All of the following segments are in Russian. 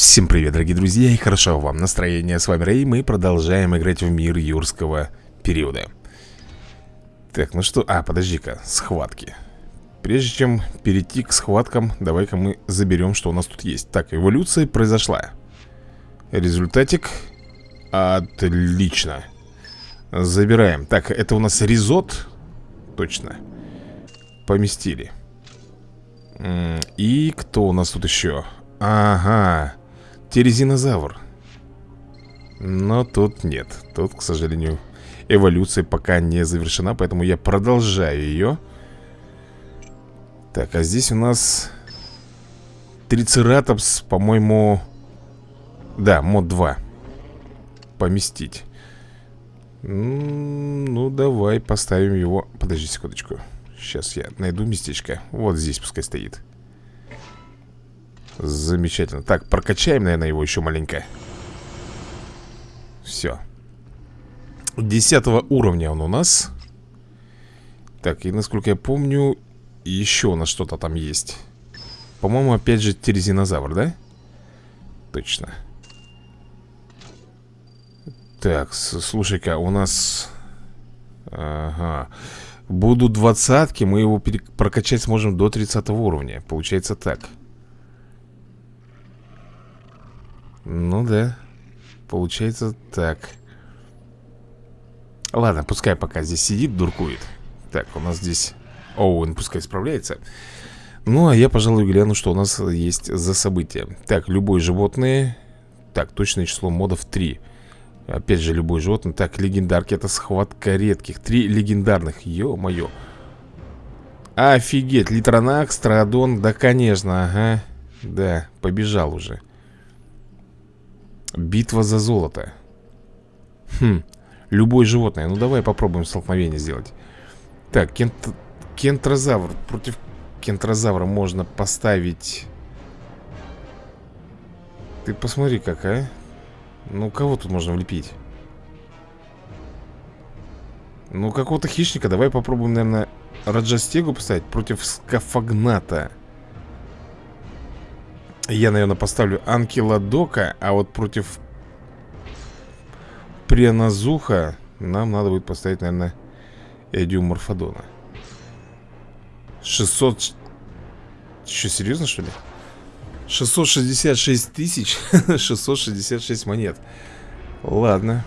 Всем привет, дорогие друзья, и хорошо вам настроение. С вами Рэй, мы продолжаем играть в мир юрского периода. Так, ну что... А, подожди-ка, схватки. Прежде чем перейти к схваткам, давай-ка мы заберем, что у нас тут есть. Так, эволюция произошла. Результатик. Отлично. Забираем. Так, это у нас ризот. Точно. Поместили. И кто у нас тут еще? Ага. Терезинозавр. Но тут нет. Тут, к сожалению, эволюция пока не завершена, поэтому я продолжаю ее. Так, а здесь у нас Трицератопс, по-моему... Да, мод 2. Поместить. Ну, давай поставим его... Подожди секундочку. Сейчас я найду местечко. Вот здесь пускай стоит. Замечательно. Так, прокачаем, наверное, его еще маленько. Все. Десятого уровня он у нас. Так, и насколько я помню, еще у нас что-то там есть. По-моему, опять же терезинозавр, да? Точно. Так, слушай-ка, у нас... Ага. Будут двадцатки, мы его прокачать сможем до 30 уровня. Получается так. Ну да. Получается так. Ладно, пускай пока здесь сидит, дуркует. Так, у нас здесь Оуэн пускай справляется. Ну, а я, пожалуй, гляну, что у нас есть за события. Так, любое животное. Так, точное число модов 3. Опять же, любое животное. Так, легендарки, это схватка редких. Три легендарных, ё-моё. Офигеть, Литронакс, Страдон, да, конечно, ага. Да, побежал уже. Битва за золото. Хм, любое животное. Ну давай попробуем столкновение сделать. Так, кент... кентрозавр. Против кентрозавра можно поставить. Ты посмотри как, а. Ну кого тут можно влепить? Ну какого-то хищника. Давай попробуем, наверное, Раджастегу поставить против скафагната я, наверное, поставлю Анкиладока А вот против Прианазуха Нам надо будет поставить, наверное, Эдиуморфодона 600 Что, серьезно, что ли? 666 тысяч? 666 монет. Ладно.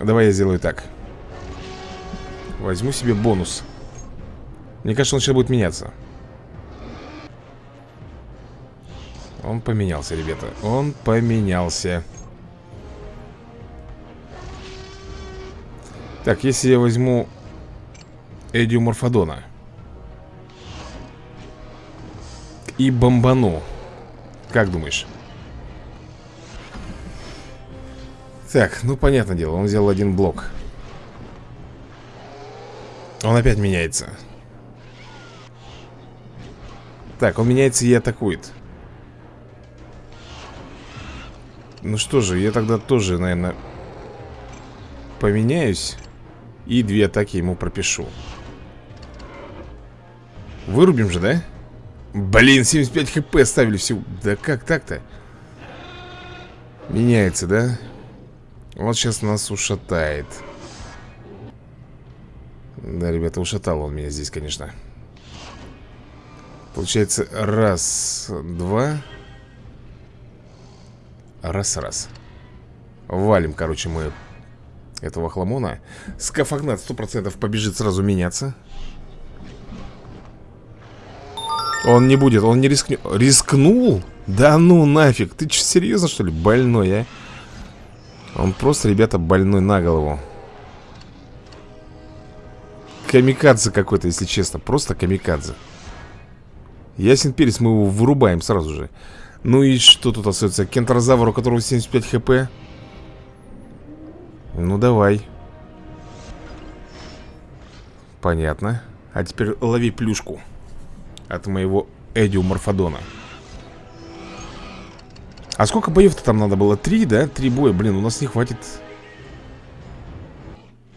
Давай я сделаю так. Возьму себе бонус. Мне кажется, он сейчас будет меняться Он поменялся, ребята. Он поменялся. Так, если я возьму Эдио Морфодона И бомбану Как думаешь? Так, ну понятное дело Он взял один блок. Он опять меняется. Так, он меняется и атакует Ну что же, я тогда тоже, наверное, поменяюсь И две атаки ему пропишу Вырубим же, да? Блин, 75 хп ставили всего Да как так-то? Меняется, да? Вот сейчас нас ушатает Да, ребята, ушатал он меня здесь, конечно Получается, раз, два Раз-раз Валим, короче, мы этого хламона Скафагнат 100% побежит сразу меняться Он не будет, он не рискнет Рискнул? Да ну нафиг Ты что, серьезно что ли? Больной, а? Он просто, ребята, больной на голову Камикадзе какой-то, если честно Просто камикадзе Ясен перец, мы его вырубаем сразу же ну и что тут остается? Кентрозавр, у которого 75 хп Ну давай Понятно А теперь лови плюшку От моего Эдио Морфодона А сколько боев-то там надо было? Три, да? Три боя, блин, у нас не хватит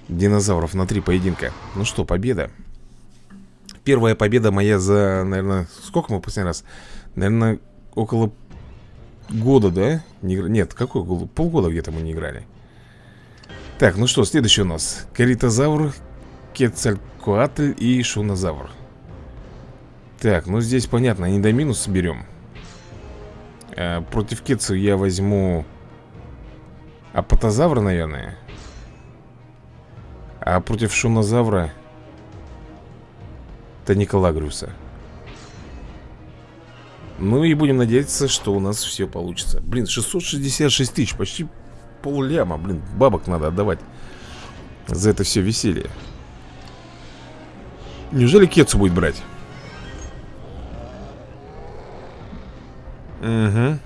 Динозавров на три поединка Ну что, победа Первая победа моя за, наверное, сколько мы последний раз? Наверное, около года, да? Не, нет, какой год? Полгода где-то мы не играли. Так, ну что, следующий у нас. Каритозавр, Кецалькоатль и Шунозавр. Так, ну здесь понятно, не до минус берем. А, Против Кецу я возьму Апатозавра, наверное. А против Шунозавра Таниколагриуса ну и будем надеяться, что у нас все получится. Блин, 666 тысяч, почти пол ляма Блин, бабок надо отдавать За это все веселье. Неужели Кетсу будет брать? Угу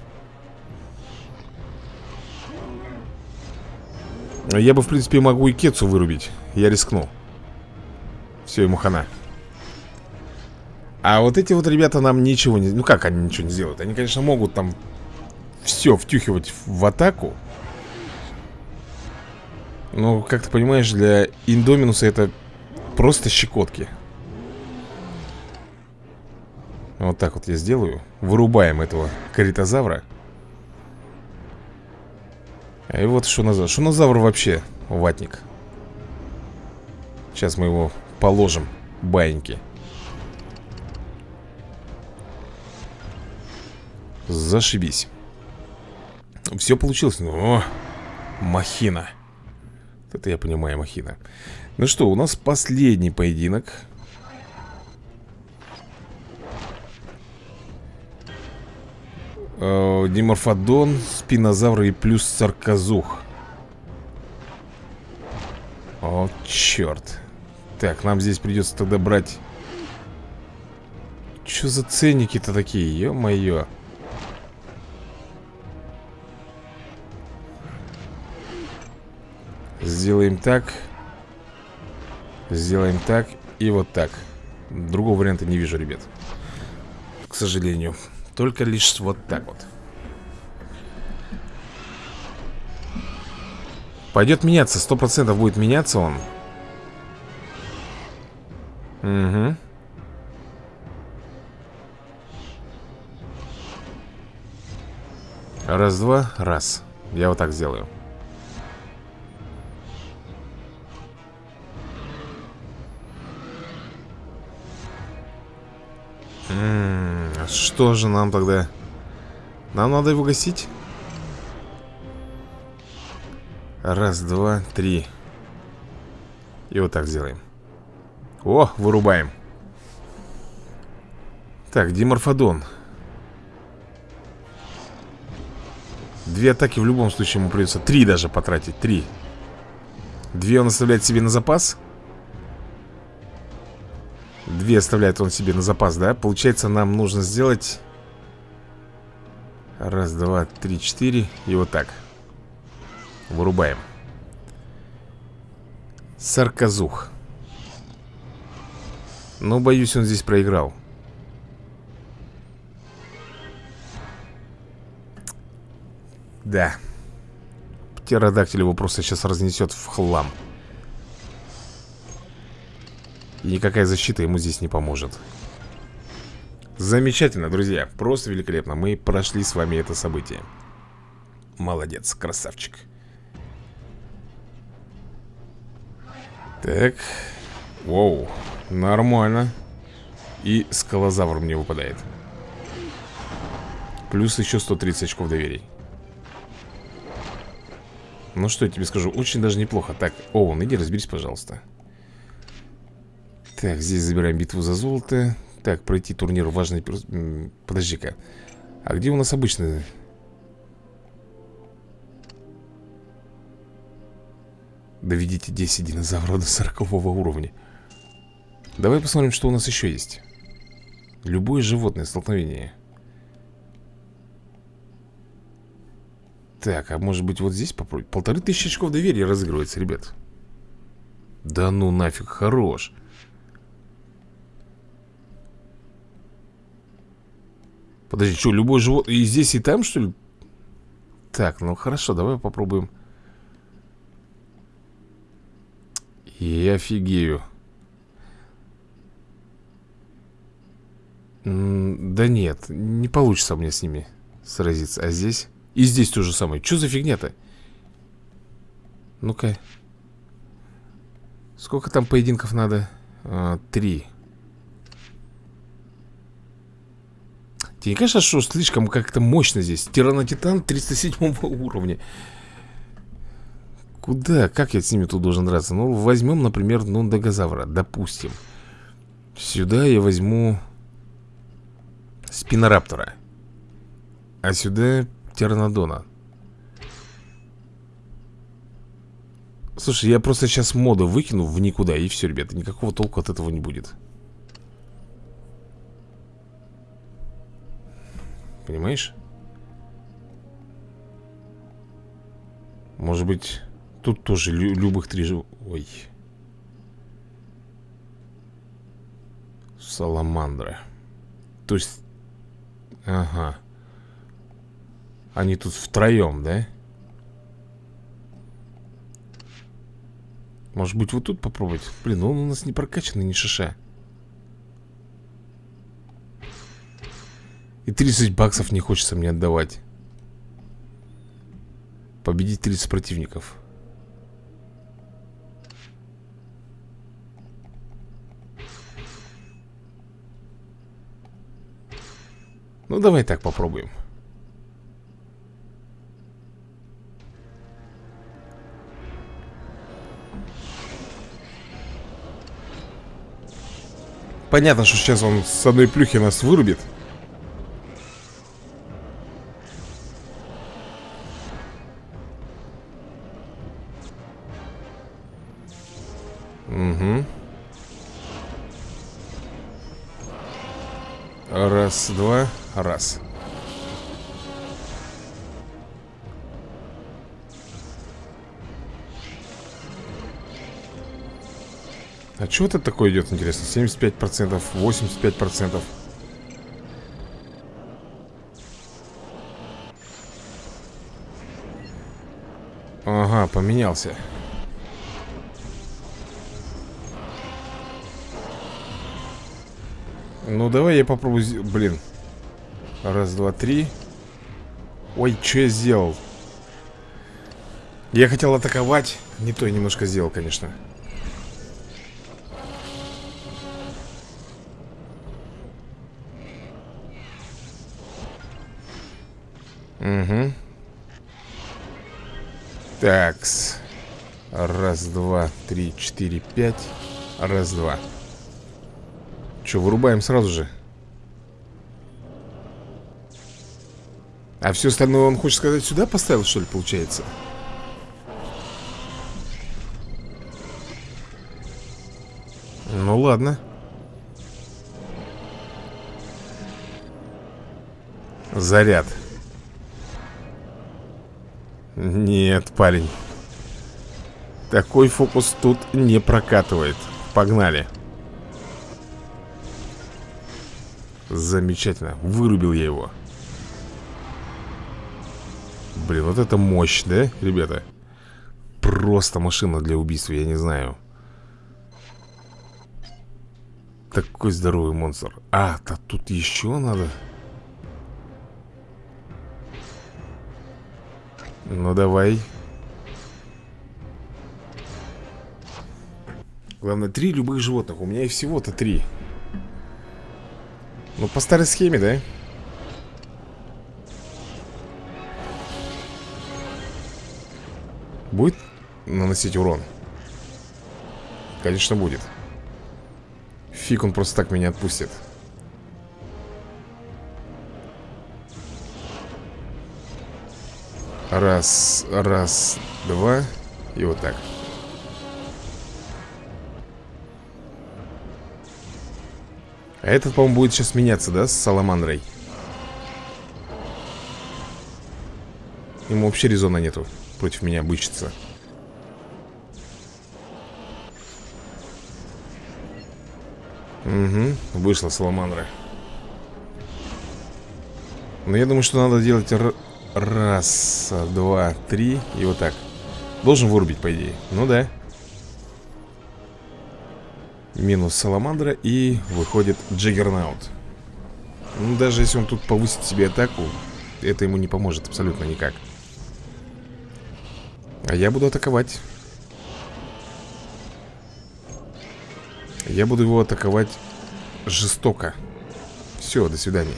Я бы, в принципе, могу и Кетсу вырубить. Я рискну. Все, ему хана а вот эти вот ребята нам ничего не... Ну как они ничего не сделают? Они, конечно, могут там все втюхивать в атаку. Но, как ты понимаешь, для Индоминуса это просто щекотки. Вот так вот я сделаю. Вырубаем этого каритозавра. И вот шунозавр. Шунозавр вообще ватник. Сейчас мы его положим, баиньки. Зашибись. Все получилось. О, махина. Это я понимаю, махина. Ну что, у нас последний поединок. Э, Диморфодон, спинозавр и плюс сарказух О, черт Так, нам здесь придется тогда брать. Что за ценники-то такие, ё-моё Сделаем так Сделаем так и вот так. Другого варианта не вижу, ребят. К сожалению. Только лишь вот так вот. Пойдет меняться, сто процентов будет меняться он. Угу Раз-два, раз. Я вот так сделаю что же нам тогда? Нам надо его гасить? Раз, два, три. И вот так сделаем. О, вырубаем. Так, диморфодон. Две атаки в любом случае ему придется Три даже потратить, три. Две он оставляет себе на запас Две оставляет он себе на запас, да? Получается, нам нужно сделать... Раз, два, три, четыре. И вот так. Вырубаем. Сарказух. Но, боюсь, он здесь проиграл. Да. Птеродактиль его просто сейчас разнесет в хлам. И никакая защита ему здесь не поможет. Замечательно, друзья. Просто великолепно. Мы прошли с вами это событие. Молодец, красавчик. Так. Воу, нормально. И скалозавр мне выпадает. Плюс еще 130 очков доверий. Ну что я тебе скажу, очень даже неплохо. Так, Оуэн, иди разберись, пожалуйста так, здесь забираем битву за золото. Так, пройти турнир важный Подожди-ка. А где у нас обычный? Доведите 10 динозавров до 40 уровня. Давай посмотрим, что у нас еще есть. Любое животное столкновение. Так, а может быть вот здесь попробовать Полторы тысячи очков доверия разыгрывается, ребят. Да ну нафиг, хорош Подожди, что, любой живот... И здесь, и там, что ли? Так, ну хорошо, давай попробуем. Я офигею. Да нет, не получится мне с ними сразиться А здесь? И здесь то же самое Что за фигня-то? Ну-ка Сколько там поединков надо? А, три Тебе не кажется, что слишком как-то мощно здесь? Тиранотитан 307 уровня Куда? Как я с ними тут должен драться? Ну, возьмем, например, Дагозавра Допустим Сюда я возьму Спинораптора А сюда Тернодона Слушай, я просто сейчас моды выкину в никуда И все, ребята, никакого толку от этого не будет Понимаешь? Может быть, тут тоже лю любых три жив... Ой. Саламандра. То есть... Ага. Они тут втроем, да? Может быть, вот тут попробовать? Блин, он у нас не прокачанный, не шиша. И 30 баксов не хочется мне отдавать. Победить 30 противников. Ну, давай так попробуем. Понятно, что сейчас он с одной плюхи нас вырубит Раз, два, раз. А что это такое идет, интересно? 75%, 85% Ага, поменялся Ну, давай я попробую... Блин. Раз, два, три. Ой, что я сделал? Я хотел атаковать. Не то я немножко сделал, конечно. Угу. Такс. Раз, два, три, четыре, пять. Раз, два. Че, вырубаем сразу же? А все остальное он хочет сказать сюда поставил, что ли, получается? Ну ладно. Заряд. Нет, парень. Такой фокус тут не прокатывает. Погнали Замечательно. Вырубил я его. Блин, вот это мощь, да, ребята? Просто машина для убийства, я не знаю. Такой здоровый монстр. А, то тут еще надо. Ну, давай. Главное, три любых животных. У меня их всего-то три. Ну, по старой схеме, да? Будет наносить урон? Конечно, будет Фиг он просто так меня отпустит Раз, раз, два И вот так этот, по-моему, будет сейчас меняться, да, с Саламандрой? Ему вообще резона нету против меня бычиться. Угу, вышла Саламандра. Но я думаю, что надо делать раз, два, три и вот так. Должен вырубить, по идее. Ну да. Минус Саламандра и выходит Джиггернаут Ну, даже если он тут повысит себе атаку, это ему не поможет абсолютно никак. А я буду атаковать. Я буду его атаковать жестоко. Все, до свидания.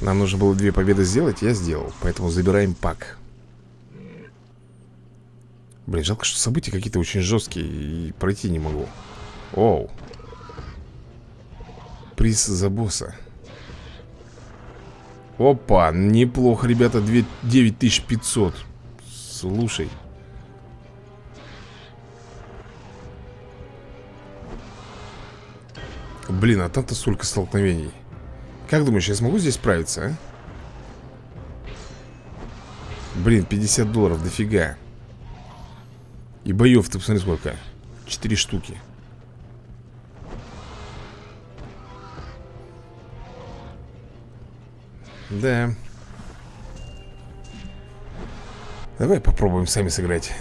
Нам нужно было две победы сделать, я сделал. Поэтому забираем пак. Блин, жалко, что события какие-то очень жесткие и пройти не могу. Оу. Приз за босса. Опа, неплохо, ребята, 2, 9500. Слушай. Блин, а там-то столько столкновений. Как думаешь, я смогу здесь справиться, а? Блин, 50 долларов, дофига. И боев, ты посмотри сколько. Четыре штуки. Да. Давай попробуем сами сыграть.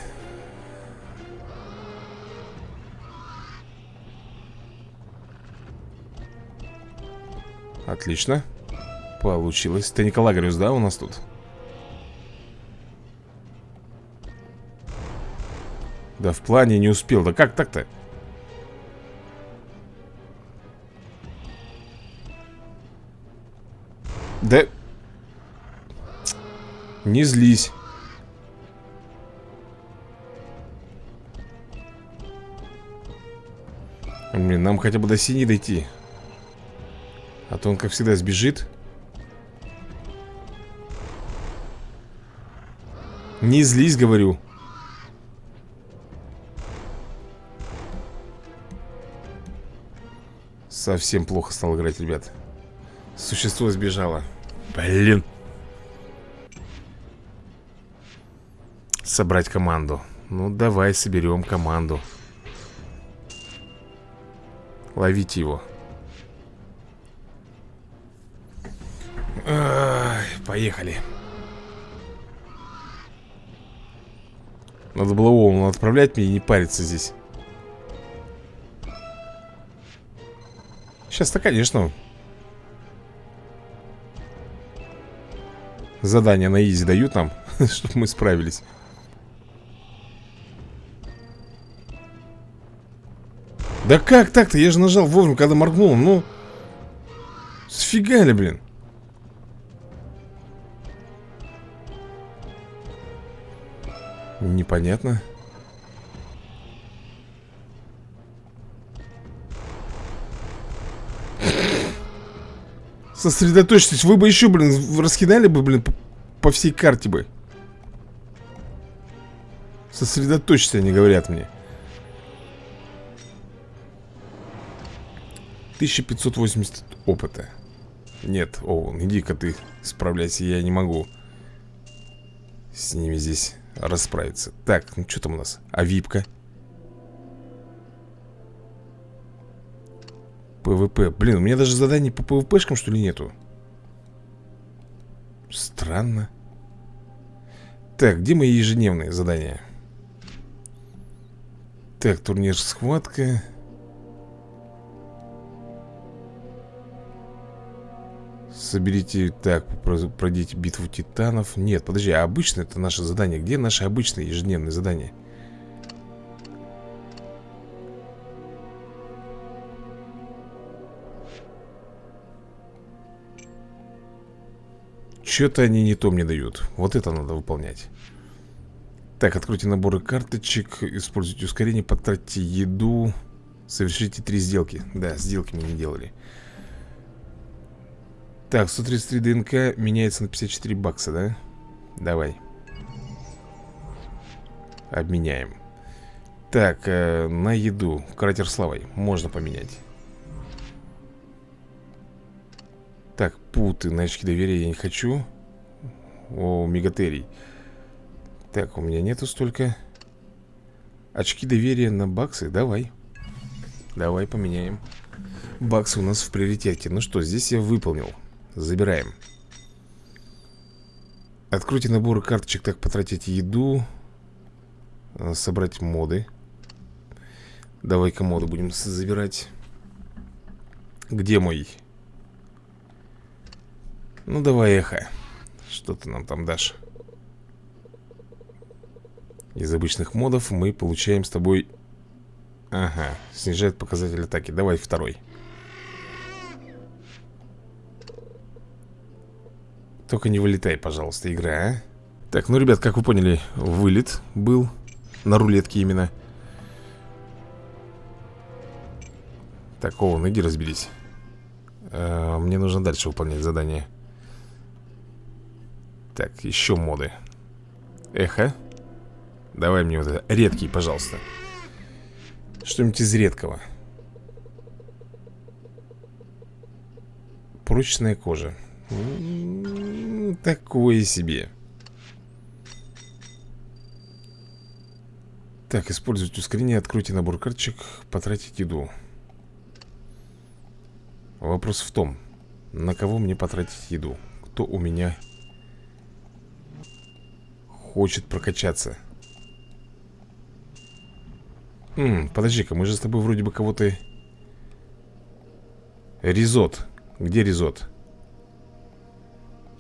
Отлично. Получилось. Ты Николагариус, да, у нас тут? Да в плане не успел. Да как так-то? Да... Не злись. Блин, нам хотя бы до синей дойти. А то он, как всегда, сбежит. Не злись, говорю. Совсем плохо стал играть, ребят. Существо сбежало. Блин. Собрать команду. Ну, давай соберем команду. Ловите его. Ай, поехали. Надо было Оуну отправлять мне и не париться здесь. Сейчас-то, конечно, задания на изи дают нам, чтобы мы справились. Да как так-то? Я же нажал вовремя, когда моргнул. Ну, сфигали, блин. Непонятно. Сосредоточьтесь. Вы бы еще, блин, раскидали бы, блин, по, по всей карте бы. Сосредоточься, они говорят мне. 1580 опыта. Нет, Оуэн, иди-ка ты справляйся, я не могу с ними здесь расправиться. Так, ну что там у нас? А випка? PvP. Блин, у меня даже заданий по PvP шкам, что ли, нету? Странно. Так, где мои ежедневные задания? Так, турнир схватка. Соберите, так, пройдите битву титанов Нет, подожди, а обычно это наше задание Где наши обычные ежедневные задания? Что-то они не то мне дают. Вот это надо выполнять. Так, откройте наборы карточек Используйте ускорение, потратьте еду Совершите три сделки. Да, сделки мы не делали. Так, 133 ДНК меняется на 54 бакса, да? Давай. Обменяем. Так, э, на еду. Кратер славой можно поменять Так, путы на очки доверия я не хочу. О, мегатерий Так, у меня нету столько. Очки доверия на баксы, давай. Давай поменяем. Баксы у нас в приоритете. Ну что, здесь я выполнил. Забираем. Откройте наборы карточек Так, потратить еду. Э, Собрать моды. Давай-ка моды будем забирать. Где мой? Ну, давай, эхо. Что ты нам там дашь? Из обычных модов мы получаем с тобой... Ага, снижает показатель атаки. Давай второй. Только не вылетай, пожалуйста, игра, а? Так, ну, ребят, как вы поняли, вылет был на рулетке именно. Так, Оуэн, иди разберись. А, мне нужно дальше выполнять задание. Так, еще моды. Эхо. Давай мне вот это. Редкий, пожалуйста. Что-нибудь из редкого. Прочная кожа. М-м-м, такое себе. Так, использовать ускорение, откройте набор карточек, потратить еду. Вопрос в том, на кого мне потратить еду? Кто у меня хочет прокачаться? Подожди-ка, мы же с тобой вроде бы кого-то... Ризот. Где Ризот?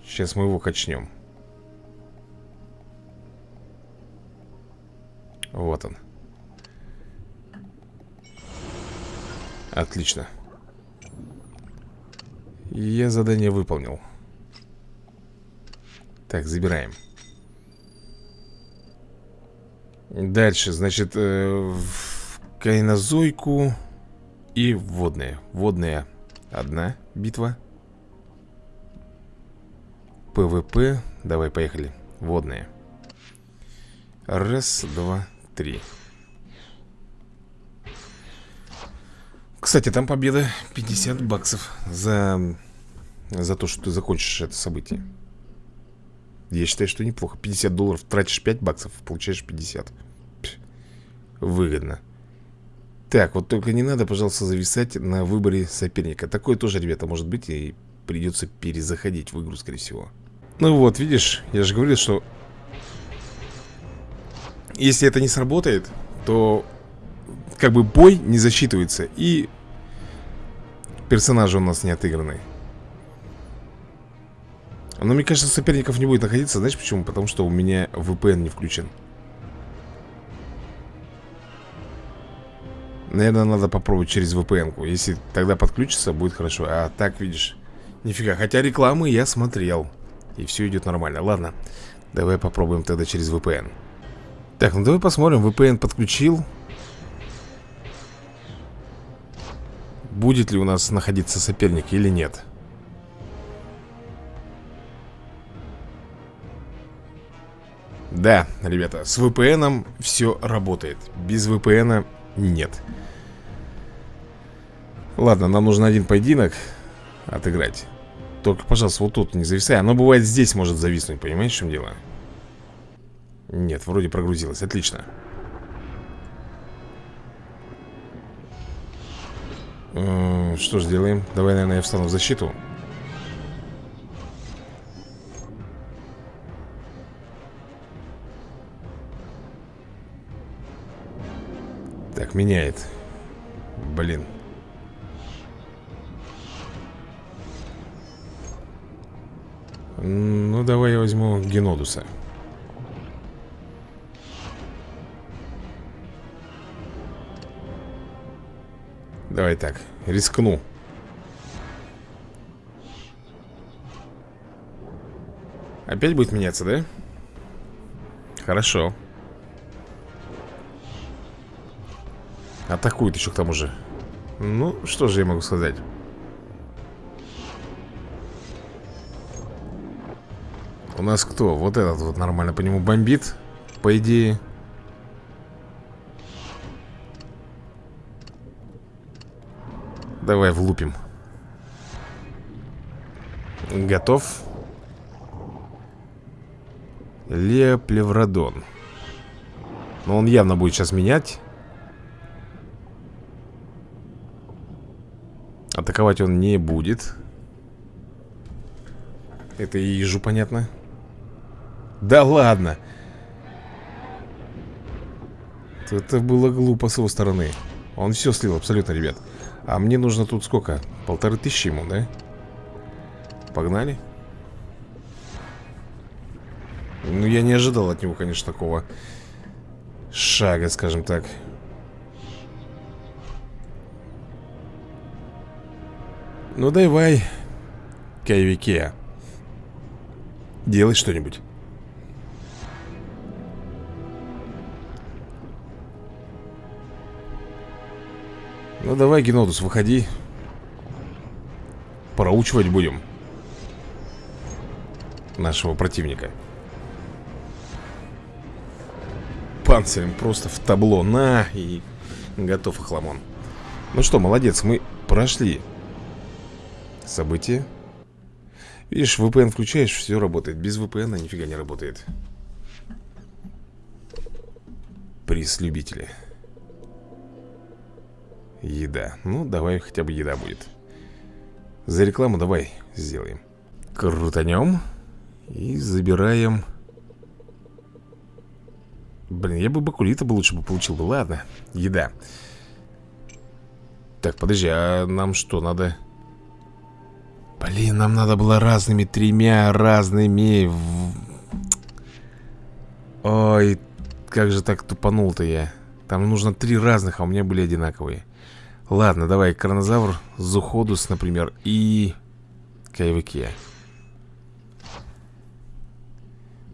Сейчас мы его качнем. Вот он. Отлично. Я задание выполнил. Так, забираем. Дальше, значит, э, в кайнозойку и водные. Водная одна битва. ПВП. Давай, поехали. Водные. Раз, два, три. Кстати, там победа 50 баксов за, за то, что ты закончишь это событие. Я считаю, что неплохо. 50 долларов, тратишь 5 баксов, получаешь 50 Выгодно. Так, вот только не надо, пожалуйста, зависать на выборе соперника. Такое тоже, ребята, может быть И придется перезаходить в игру, скорее всего. Ну вот, видишь, я же говорил, что Если это не сработает, то Как бы бой не засчитывается И персонажи у нас не отыграны но мне кажется, соперников не будет находиться Знаешь почему? Потому что у меня VPN не включен. Наверное, надо попробовать через VPN-ку Если тогда подключится, будет хорошо. А так, видишь, нифига. Хотя рекламы я смотрел И все идет нормально. Ладно, давай попробуем тогда через VPN Так, ну давай посмотрим. VPN подключил. Будет ли у нас находиться соперник или нет Да, ребята, с VPN все работает. Без VPN нет. Ладно, нам нужно один поединок Отыграть. Только, пожалуйста, вот тут не зависай. Оно бывает здесь может зависнуть, понимаешь, в чем дело? Нет, вроде прогрузилось, отлично. Что ж делаем? Давай, наверное, я встану в защиту меняет Блин. Ну, давай я возьму Генодуса. Давай так, рискну. Опять будет меняться, да? Хорошо Атакует еще к тому же. Ну, что же я могу сказать? У нас кто? Вот этот вот нормально по нему бомбит По идее. Давай влупим. Готов. Леоплеврадон Но он явно будет сейчас менять Атаковать он не будет. Это и ежу понятно. Да ладно! Это было глупо с его стороны. Он все слил абсолютно, ребят. А мне нужно тут сколько? Полторы тысячи ему, да? Погнали. Ну, я не ожидал от него, конечно, такого Шага, скажем так Ну, давай Кайвике. Делай что-нибудь. Ну давай, Генодус, выходи. Проучивать будем Нашего противника. Панцирем просто в табло. На и готов хламон Ну что, молодец, мы прошли События. Видишь, VPN включаешь, все работает. Без VPN нифига не работает. Приз любителя Еда. Ну, давай хотя бы еда будет. За рекламу давай сделаем. Крутанем И забираем. Блин, я бы бакулита бы лучше бы получил бы. Ладно, еда. Так, подожди, а нам что, надо... Блин, нам надо было разными Тремя разными Ой, как же так тупанул-то я Там нужно три разных, а у меня были одинаковые Ладно, давай, Кронозавр, Зуходус, например, и Кайвеке.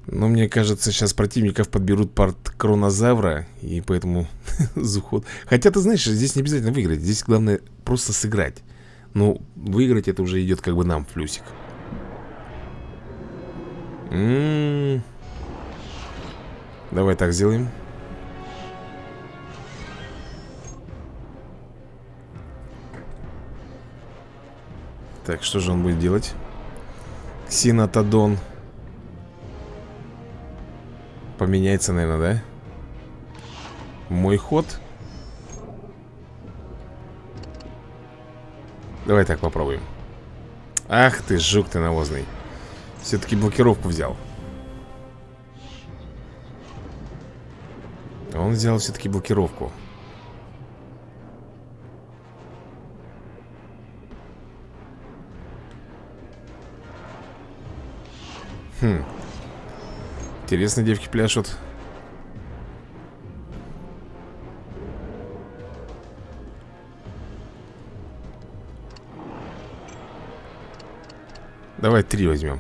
Но мне кажется, сейчас противников подберут под Кронозавра, и поэтому Зуход... Хотя, ты знаешь, здесь не обязательно выиграть, здесь главное просто сыграть. Ну, выиграть это уже идет как бы нам в плюсик. М -м -м. Давай так сделаем. Так, что же он будет делать? Ксинотодон Поменяется, наверное, да? Мой ход Давай так попробуем Ах ты, жук ты навозный Все-таки блокировку взял Он взял все-таки блокировку Хм. Интересно, девки пляшут. Давай три возьмем.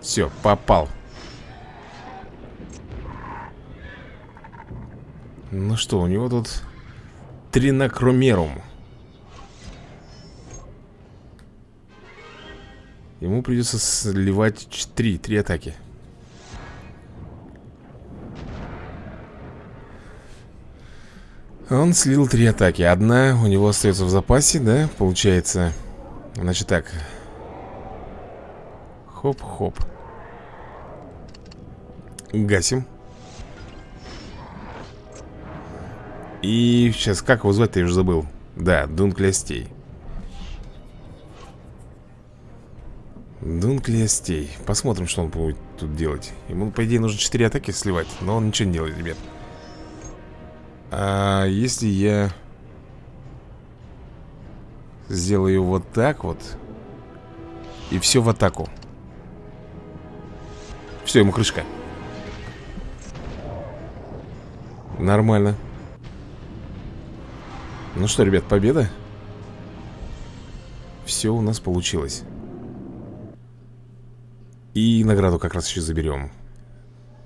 Все, попал. Ну что, у него тут тринокромерум. Ему придется сливать три, три атаки Он слил три атаки Одна у него остается в запасе, да, получается Значит так Хоп-хоп Гасим И сейчас, как его звать-то, я уже забыл Да, Дунклястей Дунклестей. Посмотрим, что он будет тут делать. Ему, по идее, нужно 4 атаки сливать, но он ничего не делает, ребят. А если я сделаю вот так вот и все в атаку? Все, ему крышка. Нормально. Ну что, ребят, победа? Все у нас получилось. И награду как раз еще заберем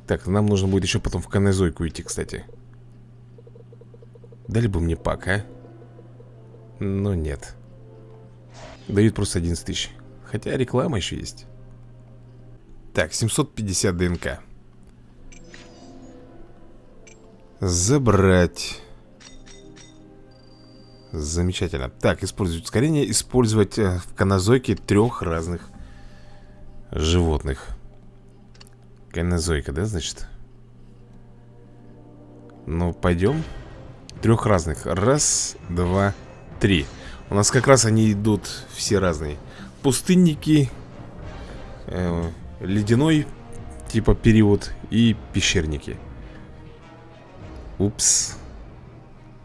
Так, нам нужно будет еще потом в канезойку идти, кстати Дали бы мне пак, а? Но нет Дают просто 11 тысяч Хотя реклама еще есть Так, 750 ДНК. Забрать. Замечательно. Так, использовать ускорение Использовать э, в канозойке трех разных животных. Кайнозойка, да, значит? Ну, пойдем Трех разных. Раз, два, три. У нас как раз они идут все разные. Пустынники э, Ледяной Типа период И пещерники. Упс.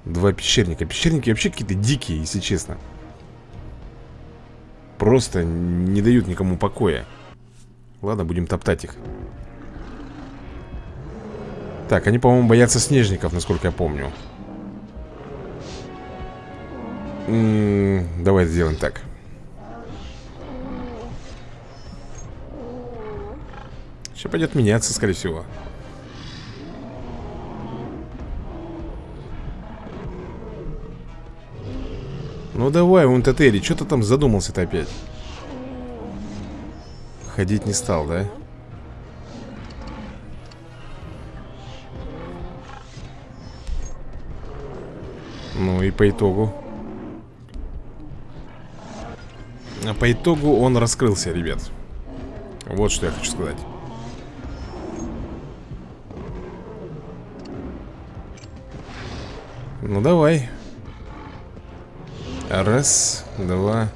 Два пещерника. Пещерники вообще какие-то дикие, если честно. Просто не дают никому покоя. Ладно, будем топтать их. Так, они, по-моему, боятся снежников, насколько я помню. М -м Давай сделаем так Сейчас пойдет меняться, скорее всего Ну давай, Унтатери, что ты там задумался-то опять? Ходить не стал, да? Ну и по итогу А по итогу он раскрылся, ребят Вот что я хочу сказать Ну давай. Раз, два.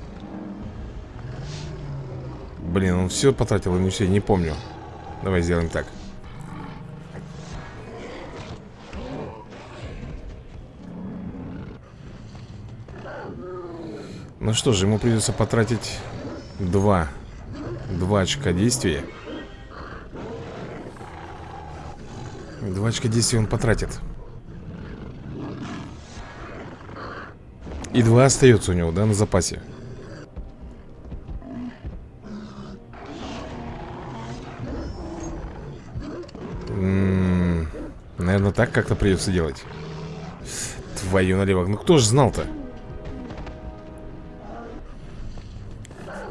Блин, он все потратил не все, не помню. Давай сделаем так. Ну что же, ему придется потратить Два Два очка действия. Два очка действия он потратит И два остается у него, да, на запасе. М -м Наверное, так как-то придется делать. Твою налево. Ну кто же знал-то?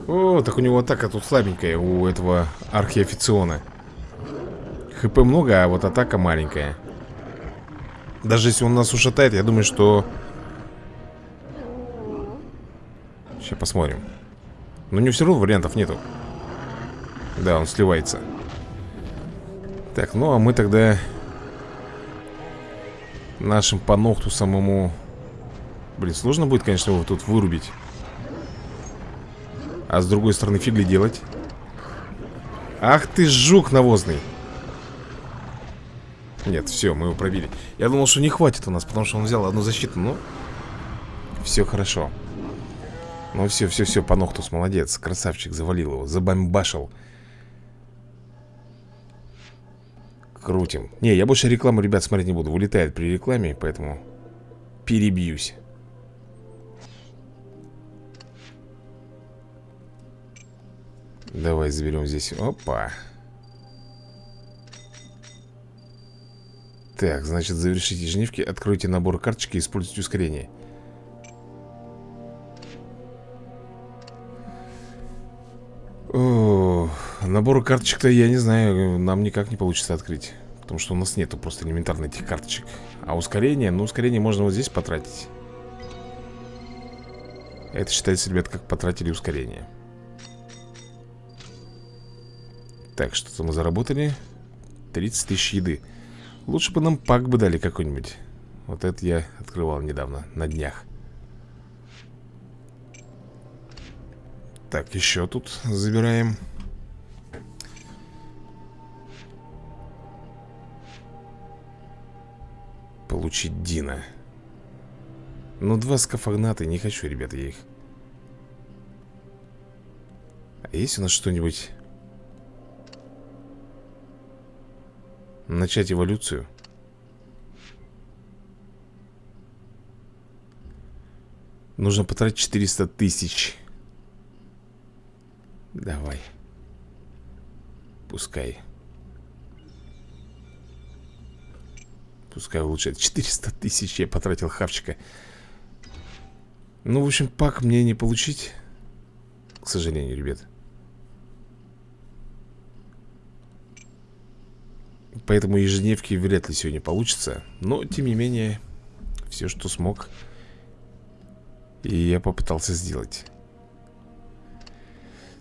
О, так у него атака тут слабенькая У этого архиофициона. ХП много, а вот атака маленькая. Даже если он нас ушатает, я думаю, что Сейчас посмотрим. Но у него все равно вариантов нету. Да, он сливается. Так, ну а мы тогда Нашим по ногту самому. Блин, сложно будет, конечно, его тут вырубить. А с другой стороны, фиг делать? Ах ты жук навозный! Нет, все, мы его пробили. Я думал, что не хватит у нас, потому что он взял одну защиту Ну, все хорошо ну все, все, все, по Нохтус молодец. Красавчик, завалил его, забомбашил Крутим. Не, я больше рекламу, ребят, смотреть не буду. Вылетает при рекламе, поэтому Перебьюсь. Давай заберем здесь. Опа. Так, значит, завершите жнивки Откройте набор карточки и используйте ускорение О, карточек-то, я не знаю, нам никак не получится открыть Потому что у нас нету просто элементарно этих карточек. А ускорение, ну ускорение можно вот здесь потратить. Это считается, ребят, как потратили ускорение. Так, что-то мы заработали. 30 тысяч еды. Лучше бы нам пак бы дали какой-нибудь. Вот это я открывал недавно, на днях Так, еще тут забираем Получить Дина Ну, два скафагната, не хочу, ребята, я их А есть у нас что-нибудь? Начать эволюцию? Нужно потратить 400 тысяч Давай. Пускай. Пускай улучшает. 400 тысяч я потратил хавчика. Ну, в общем, пак мне не получить. К сожалению, ребят. Поэтому ежедневки вряд ли сегодня получится. Но, тем не менее, все, что смог, и я попытался сделать.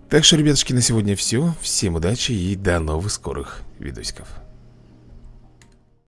Так что, ребятушки, на сегодня все. Всем удачи и до новых скорых видосиков.